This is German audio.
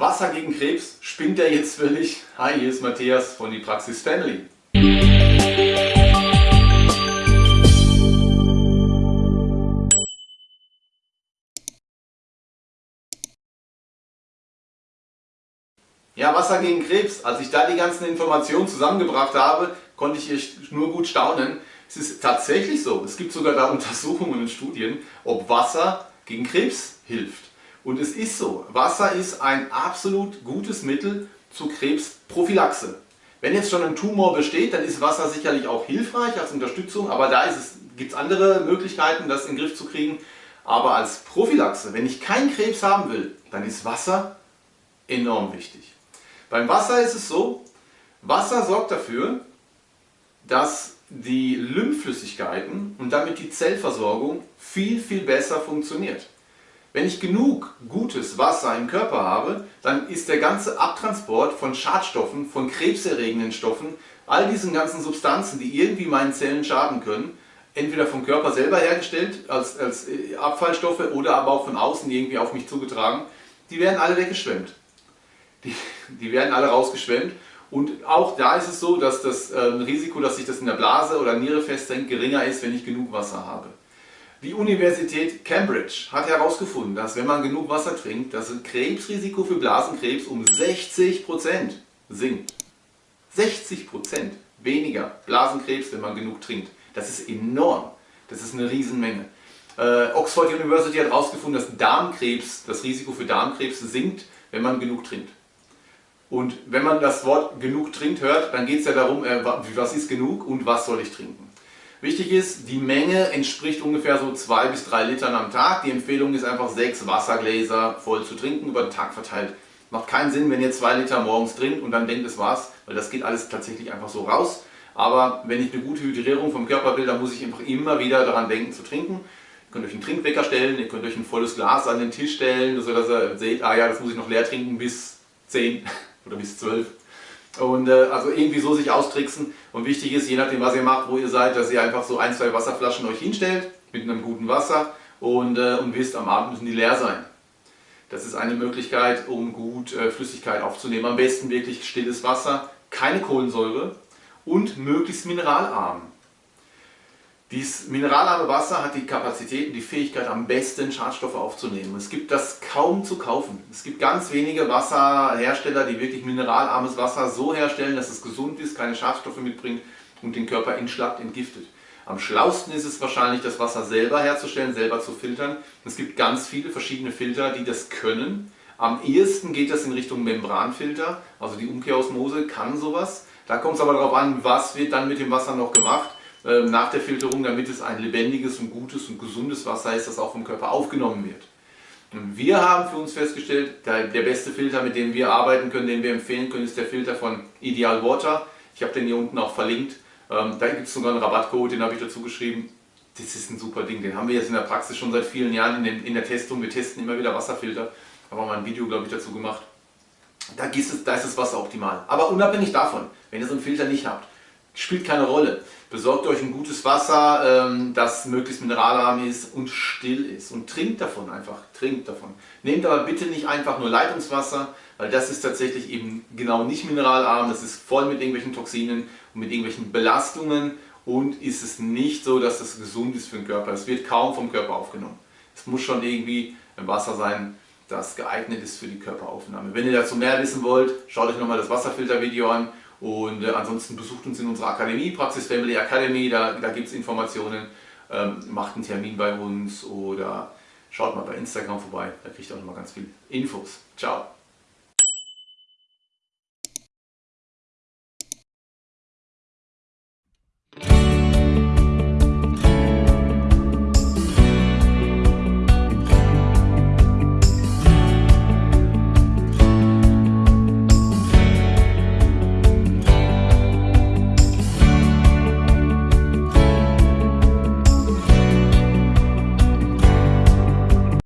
Wasser gegen Krebs, spinnt er jetzt völlig? Hi, hier ist Matthias von die Praxis Family. Ja, Wasser gegen Krebs. Als ich da die ganzen Informationen zusammengebracht habe, konnte ich nur gut staunen. Es ist tatsächlich so, es gibt sogar da Untersuchungen und Studien, ob Wasser gegen Krebs hilft. Und es ist so, Wasser ist ein absolut gutes Mittel zur Krebsprophylaxe. Wenn jetzt schon ein Tumor besteht, dann ist Wasser sicherlich auch hilfreich als Unterstützung, aber da gibt es andere Möglichkeiten, das in den Griff zu kriegen. Aber als Prophylaxe, wenn ich keinen Krebs haben will, dann ist Wasser enorm wichtig. Beim Wasser ist es so, Wasser sorgt dafür, dass die Lymphflüssigkeiten und damit die Zellversorgung viel, viel besser funktioniert. Wenn ich genug gutes Wasser im Körper habe, dann ist der ganze Abtransport von Schadstoffen, von krebserregenden Stoffen, all diesen ganzen Substanzen, die irgendwie meinen Zellen schaden können, entweder vom Körper selber hergestellt als, als äh, Abfallstoffe oder aber auch von außen irgendwie auf mich zugetragen, die werden alle weggeschwemmt. Die, die werden alle rausgeschwemmt und auch da ist es so, dass das äh, Risiko, dass sich das in der Blase oder Niere festhängt, geringer ist, wenn ich genug Wasser habe. Die Universität Cambridge hat herausgefunden, dass wenn man genug Wasser trinkt, das Krebsrisiko für Blasenkrebs um 60% sinkt. 60% weniger Blasenkrebs, wenn man genug trinkt. Das ist enorm. Das ist eine Riesenmenge. Äh, Oxford University hat herausgefunden, dass Darmkrebs, das Risiko für Darmkrebs sinkt, wenn man genug trinkt. Und wenn man das Wort genug trinkt hört, dann geht es ja darum, äh, was ist genug und was soll ich trinken. Wichtig ist, die Menge entspricht ungefähr so 2 bis 3 Litern am Tag. Die Empfehlung ist einfach 6 Wassergläser voll zu trinken, über den Tag verteilt. Macht keinen Sinn, wenn ihr 2 Liter morgens trinkt und dann denkt, es war's, weil das geht alles tatsächlich einfach so raus. Aber wenn ich eine gute Hydrierung vom Körper will, dann muss ich einfach immer wieder daran denken zu trinken. Ihr könnt euch einen Trinkwecker stellen, ihr könnt euch ein volles Glas an den Tisch stellen, sodass ihr seht, ah ja, das muss ich noch leer trinken bis 10 oder bis 12. Und äh, also irgendwie so sich austricksen. Und wichtig ist, je nachdem was ihr macht, wo ihr seid, dass ihr einfach so ein, zwei Wasserflaschen euch hinstellt mit einem guten Wasser und, äh, und wisst, am Abend müssen die leer sein. Das ist eine Möglichkeit, um gut äh, Flüssigkeit aufzunehmen. Am besten wirklich stilles Wasser, keine Kohlensäure und möglichst mineralarm. Dieses mineralarme Wasser hat die Kapazität und die Fähigkeit, am besten Schadstoffe aufzunehmen. Es gibt das kaum zu kaufen. Es gibt ganz wenige Wasserhersteller, die wirklich mineralarmes Wasser so herstellen, dass es gesund ist, keine Schadstoffe mitbringt und den Körper entschlackt, entgiftet. Am schlausten ist es wahrscheinlich, das Wasser selber herzustellen, selber zu filtern. Es gibt ganz viele verschiedene Filter, die das können. Am ehesten geht das in Richtung Membranfilter, also die Umkehrosmose kann sowas. Da kommt es aber darauf an, was wird dann mit dem Wasser noch gemacht. Ähm, nach der Filterung, damit es ein lebendiges und gutes und gesundes Wasser ist, das auch vom Körper aufgenommen wird. Und wir haben für uns festgestellt, der, beste Filter, mit dem wir arbeiten können, den wir empfehlen können, ist der Filter von Ideal Water. Ich habe den hier unten auch verlinkt. Ähm, da gibt es sogar einen Rabattcode, den habe ich dazu geschrieben. Das ist ein super Ding, den haben wir jetzt in der Praxis schon seit vielen Jahren in, den, in der Testung. Wir testen immer wieder Wasserfilter. Da haben wir mal ein Video, glaube ich, dazu gemacht. Da es, da ist das Wasser optimal. Aber unabhängig davon, wenn ihr so einen Filter nicht habt, spielt keine Rolle. Besorgt euch ein gutes Wasser, ähm, das möglichst mineralarm ist und still ist. Und trinkt davon einfach, trinkt davon. Nehmt aber bitte nicht einfach nur Leitungswasser, weil das ist tatsächlich eben genau nicht mineralarm. Das ist voll mit irgendwelchen Toxinen und mit irgendwelchen Belastungen. Und ist es nicht so, dass das gesund ist für den Körper. Es wird kaum vom Körper aufgenommen. Es muss schon irgendwie ein Wasser sein, das geeignet ist für die Körperaufnahme. Wenn ihr dazu mehr wissen wollt, schaut euch nochmal das Wasserfiltervideo an und äh, ansonsten besucht uns in unserer Akademie, Praxis Family Academy, da, da gibt es Informationen, ähm, macht einen Termin bei uns oder schaut mal bei Instagram vorbei, da kriegt ihr auch nochmal ganz viel Infos. Ciao!